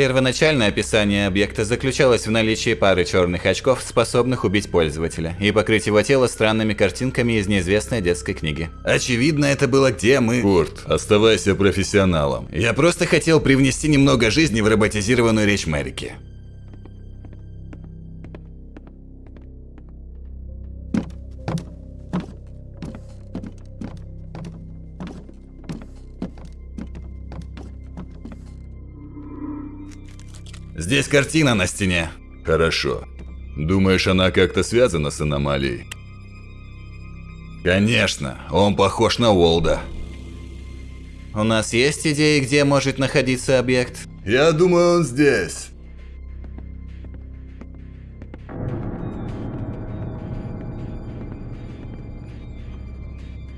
Первоначальное описание объекта заключалось в наличии пары черных очков, способных убить пользователя, и покрыть его тело странными картинками из неизвестной детской книги. Очевидно, это было где мы... Курт, оставайся профессионалом. Я просто хотел привнести немного жизни в роботизированную речь Мэрики. Здесь картина на стене. Хорошо. Думаешь, она как-то связана с аномалией? Конечно, он похож на Уолда. У нас есть идеи, где может находиться объект? Я думаю, он здесь.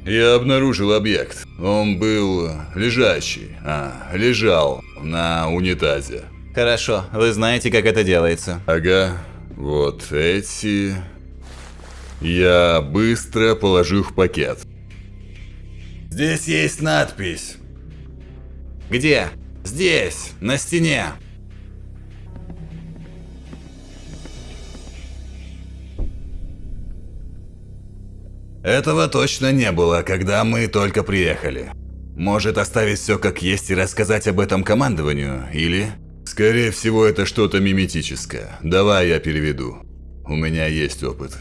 Я обнаружил объект. Он был лежащий, а, лежал на унитазе. Хорошо, вы знаете, как это делается. Ага, вот эти... Я быстро положу их в пакет. Здесь есть надпись. Где? Здесь, на стене. Этого точно не было, когда мы только приехали. Может оставить все как есть и рассказать об этом командованию, или... Скорее всего, это что-то миметическое. Давай я переведу. У меня есть опыт.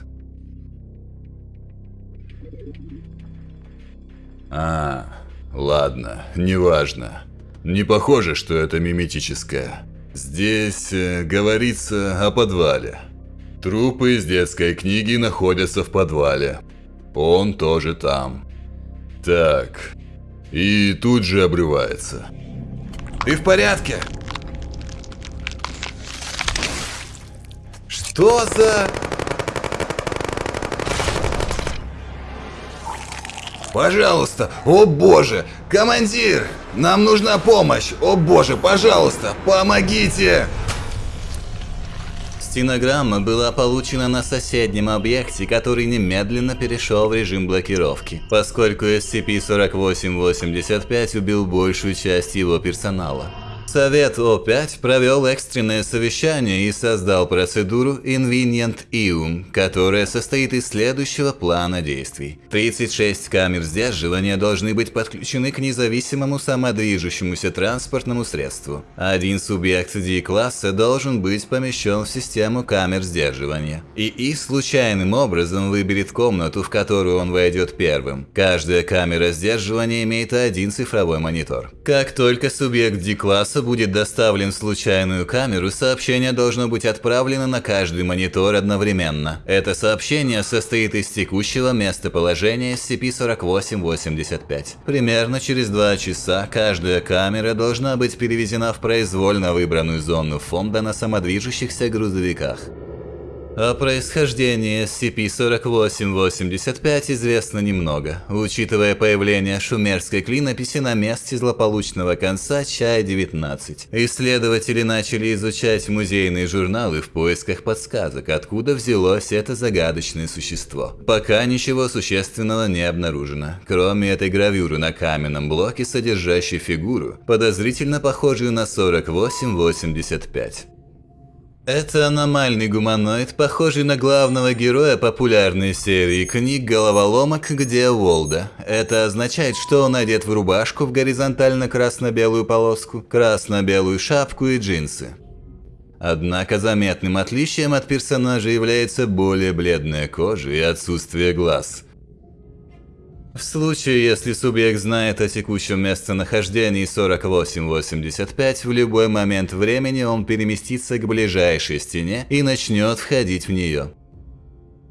А, ладно, неважно. Не похоже, что это миметическое. Здесь э, говорится о подвале. Трупы из детской книги находятся в подвале. Он тоже там. Так. И тут же обрывается. Ты в порядке? Что за... Пожалуйста, о боже, командир, нам нужна помощь, о боже, пожалуйста, помогите! Стенограмма была получена на соседнем объекте, который немедленно перешел в режим блокировки, поскольку SCP-4885 убил большую часть его персонала. Совет О5 провел экстренное совещание и создал процедуру Invenient Ium, которая состоит из следующего плана действий. 36 камер сдерживания должны быть подключены к независимому самодвижущемуся транспортному средству. Один субъект D-класса должен быть помещен в систему камер сдерживания. ИИ случайным образом выберет комнату, в которую он войдет первым. Каждая камера сдерживания имеет один цифровой монитор. Как только субъект D-класса будет доставлен в случайную камеру, сообщение должно быть отправлено на каждый монитор одновременно. Это сообщение состоит из текущего местоположения SCP-4885. Примерно через два часа каждая камера должна быть перевезена в произвольно выбранную зону фонда на самодвижущихся грузовиках. О происхождении SCP-4885 известно немного, учитывая появление шумерской клинописи на месте злополучного конца Чая-19. Исследователи начали изучать музейные журналы в поисках подсказок, откуда взялось это загадочное существо. Пока ничего существенного не обнаружено, кроме этой гравюры на каменном блоке, содержащей фигуру, подозрительно похожую на 4885. Это аномальный гуманоид, похожий на главного героя популярной серии книг «Головоломок. Где Волда». Это означает, что он одет в рубашку в горизонтально-красно-белую полоску, красно-белую шапку и джинсы. Однако заметным отличием от персонажа является более бледная кожа и отсутствие глаз – в случае, если субъект знает о текущем местонахождении 4885, в любой момент времени он переместится к ближайшей стене и начнет входить в нее.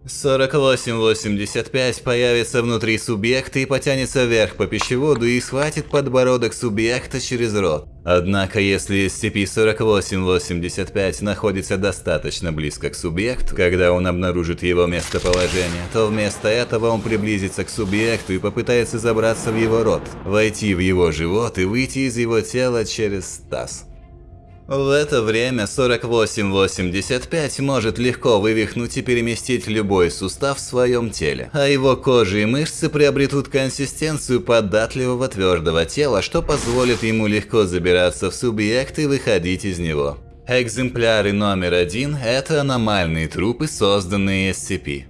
4885 появится внутри субъекта и потянется вверх по пищеводу и схватит подбородок субъекта через рот. Однако, если SCP-4885 находится достаточно близко к субъекту, когда он обнаружит его местоположение, то вместо этого он приблизится к субъекту и попытается забраться в его рот, войти в его живот и выйти из его тела через таз. В это время 4885 может легко вывихнуть и переместить любой сустав в своем теле, а его кожа и мышцы приобретут консистенцию податливого твердого тела, что позволит ему легко забираться в субъект и выходить из него. Экземпляры номер один – это аномальные трупы, созданные SCP.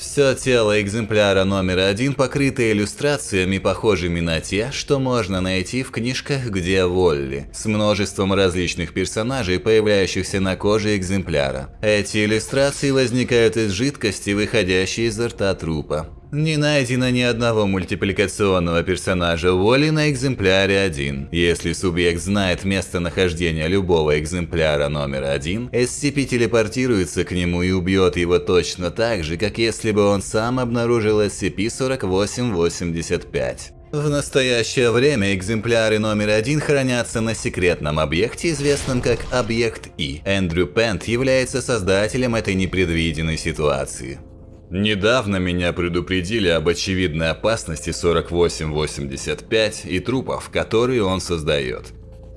Все тело экземпляра номер один покрыто иллюстрациями, похожими на те, что можно найти в книжках «Где Волли», с множеством различных персонажей, появляющихся на коже экземпляра. Эти иллюстрации возникают из жидкости, выходящей изо рта трупа. Не найдено ни одного мультипликационного персонажа Воли на экземпляре 1. Если субъект знает местонахождение любого экземпляра номер 1, SCP телепортируется к нему и убьет его точно так же, как если бы он сам обнаружил SCP-4885. В настоящее время экземпляры номер один хранятся на секретном объекте, известном как Объект И. Эндрю Пент является создателем этой непредвиденной ситуации. Недавно меня предупредили об очевидной опасности 4885 и трупов, которые он создает.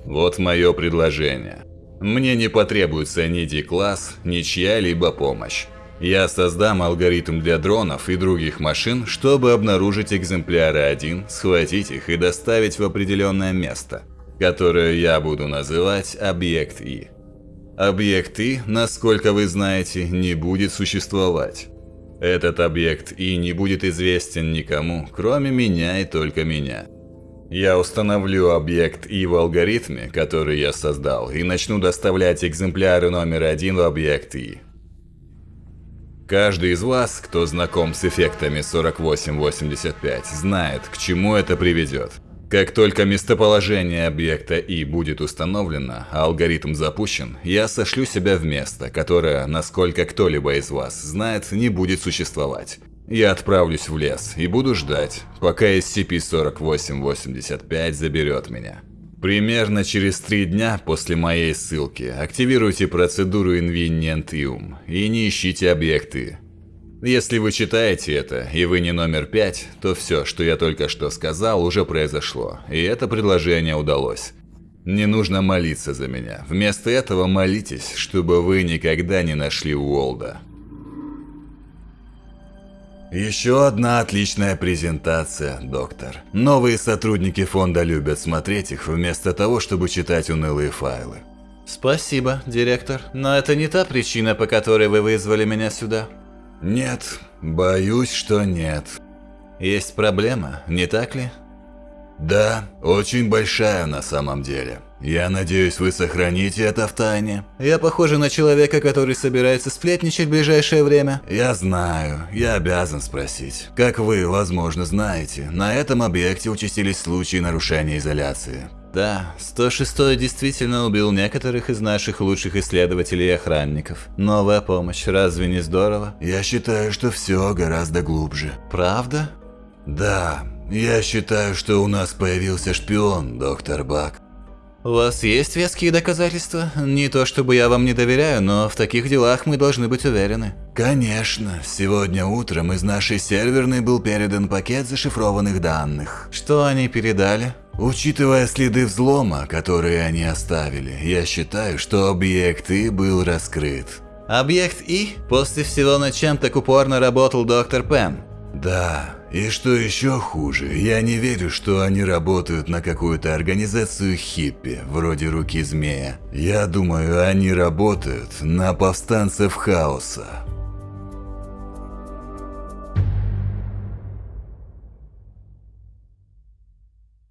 Вот мое предложение. Мне не потребуется ни D-класс, ни чья-либо помощь. Я создам алгоритм для дронов и других машин, чтобы обнаружить экземпляры 1, схватить их и доставить в определенное место, которое я буду называть Объект И. Объект И, насколько вы знаете, не будет существовать. Этот объект и не будет известен никому, кроме меня и только меня. Я установлю объект И в алгоритме, который я создал, и начну доставлять экземпляры номер один в объект И. Каждый из вас, кто знаком с эффектами 4885, знает, к чему это приведет. Как только местоположение объекта И будет установлено, а алгоритм запущен, я сошлю себя в место, которое, насколько кто-либо из вас знает, не будет существовать. Я отправлюсь в лес и буду ждать, пока SCP-4885 заберет меня. Примерно через три дня после моей ссылки активируйте процедуру Invenient и не ищите объекты, если вы читаете это, и вы не номер пять, то все, что я только что сказал, уже произошло, и это предложение удалось. Не нужно молиться за меня. Вместо этого молитесь, чтобы вы никогда не нашли Уолда. Еще одна отличная презентация, доктор. Новые сотрудники фонда любят смотреть их, вместо того, чтобы читать унылые файлы. Спасибо, директор, но это не та причина, по которой вы вызвали меня сюда. Нет, боюсь, что нет. Есть проблема, не так ли? Да, очень большая на самом деле. Я надеюсь, вы сохраните это в тайне. Я похожа на человека, который собирается сплетничать в ближайшее время. Я знаю, я обязан спросить. Как вы, возможно, знаете, на этом объекте участились случаи нарушения изоляции. Да, 106 действительно убил некоторых из наших лучших исследователей и охранников. Новая помощь, разве не здорово? Я считаю, что все гораздо глубже. Правда? Да, я считаю, что у нас появился шпион, доктор Бак. У вас есть веские доказательства? Не то чтобы я вам не доверяю, но в таких делах мы должны быть уверены. Конечно. Сегодня утром из нашей серверной был передан пакет зашифрованных данных. Что они передали? Учитывая следы взлома, которые они оставили, я считаю, что объект И был раскрыт. Объект И? После всего, над чем так упорно работал доктор Пен? Да, и что еще хуже, я не верю, что они работают на какую-то организацию хиппи, вроде руки змея. Я думаю, они работают на повстанцев хаоса.